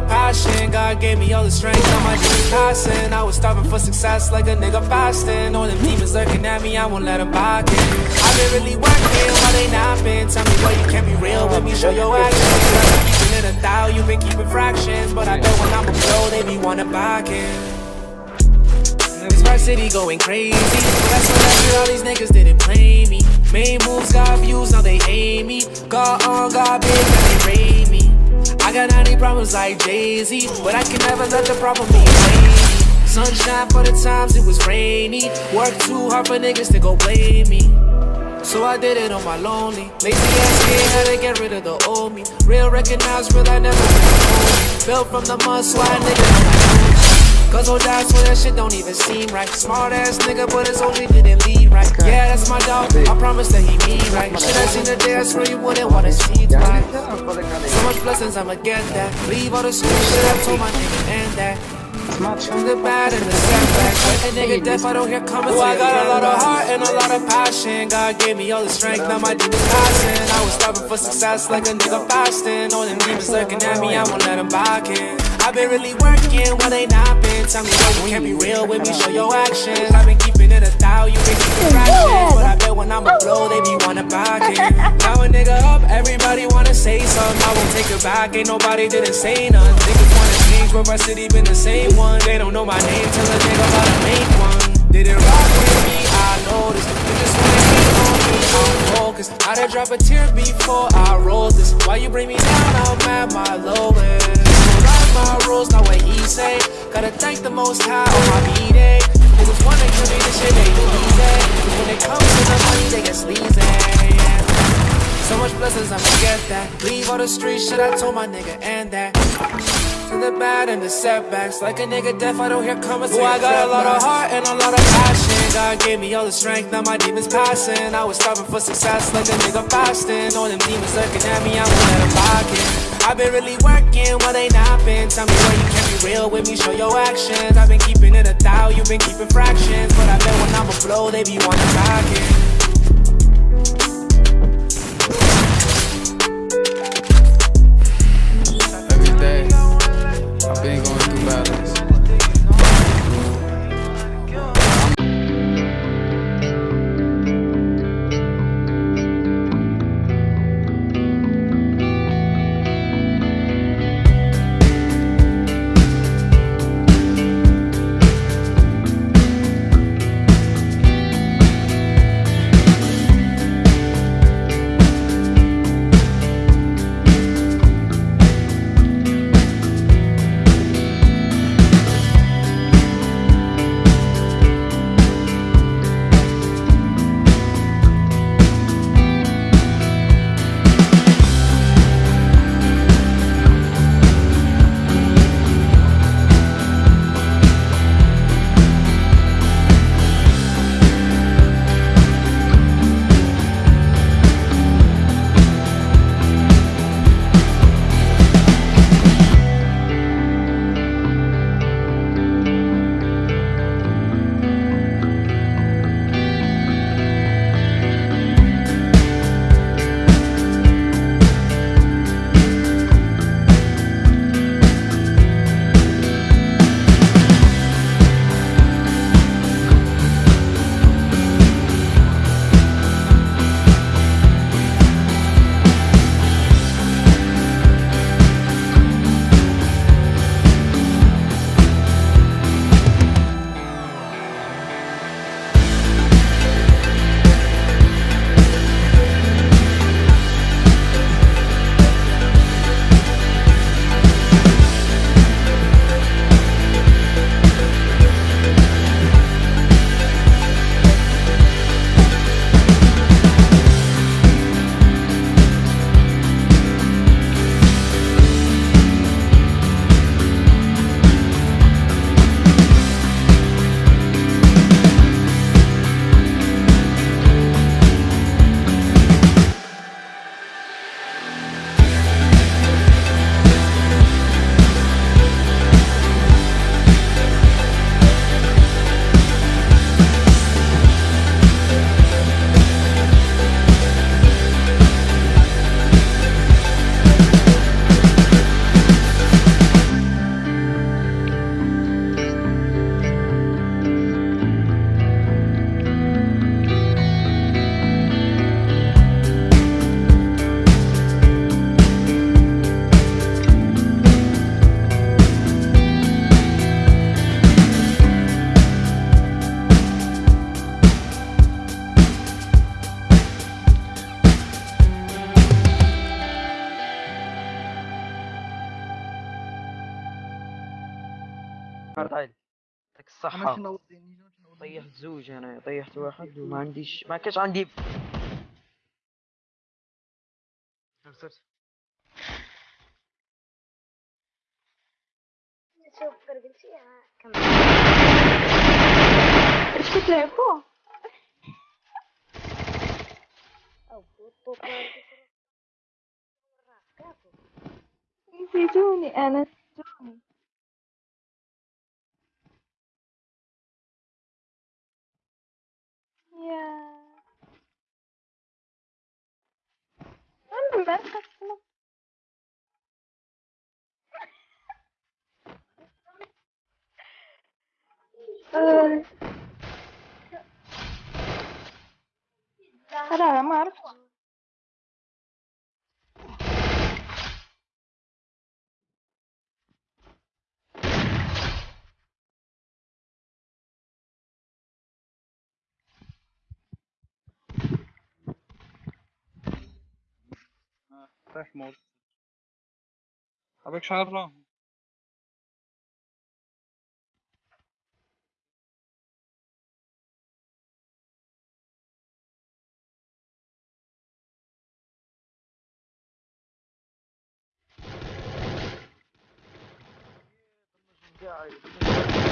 passion. God gave me all the strength, now my demons passing. I was starving for success like a nigga fasting. All them demons lurking at me, I won't let them back in. I've been really working while they napping. Tell me why you can't be real with me, show your actions. Keeping it a thou, you've been keeping fractions. But I bet when I'm a blow, they be wanting back in. This rap city going crazy. That's when after all these niggas didn't play me. Main moves got views, now they hate me. Got on, oh, got big, now they. I 90 problems like Jay-Z, but I can never let the problem be me. Sunshine for the times it was rainy. Work too hard for niggas to go blame me. So I did it on my lonely. Lazy ass kid had to get rid of the old me. Real recognize real, I never been Built from the mud, so I niggas Cause old dad swear that shit don't even seem right. Smart ass nigga, but his only didn't lead right. Yeah, that's my dog. I promise that he mean right. Shit I seen the day, I swear you wouldn't wanna see it right. So much blessings, I'ma get that. Leave all the stupid shit I told my nigga and that. From the bad and the setbacks Like a nigga deaf, I don't hear comments oh, I got a lot of heart and a lot of passion God gave me all the strength, now my demons passing I was starving for success like a nigga fasting All them demons looking at me, I won't let them back in I've been really working while they not been. Tell me you can't be real with me, show your actions. I've been keeping it a thou, you been keeping fractions But I bet when I'm a blow, they be wanna back in Now a nigga up, everybody wanna say something. I won't take it back, ain't nobody didn't say nothing. Niggas wanna change, but my city been the same one. They don't know my name till a nigga about to make one. Didn't rock with me, I noticed Niggas wanna hate on me, I'm focused I would drop a tear before I roll this. Why you bring me down, I'm at my lowest my rules, not what he say. Gotta thank the most high on my B-day. Niggas wanna give me the shit they easy Cause when it comes to the money, they get sleazy. So much blessings, I'ma that. Leave all the street shit, I told my nigga and that. To the bad and the setbacks. Like a nigga deaf, I don't hear comments Oh, I got a lot of heart and a lot of passion God gave me all the strength, now my demons passing I was starving for success like a nigga fasting All them demons looking at me, I won't let I've been really working while they napping. Tell me why you can't be real with me, show your actions. I've been keeping it a thou, you've been keeping fractions. But I bet when I'm a blow, they be wanting back عرض عالي يعطيك الصحة. طيحت زوج أنا طيحت واحد وما عنديش ما كانش عندي شوف كمل كتلعبوا؟ بوطو نسيتوني أنا نسيتوني Ara Marx. محمود avec Charles. Yeah,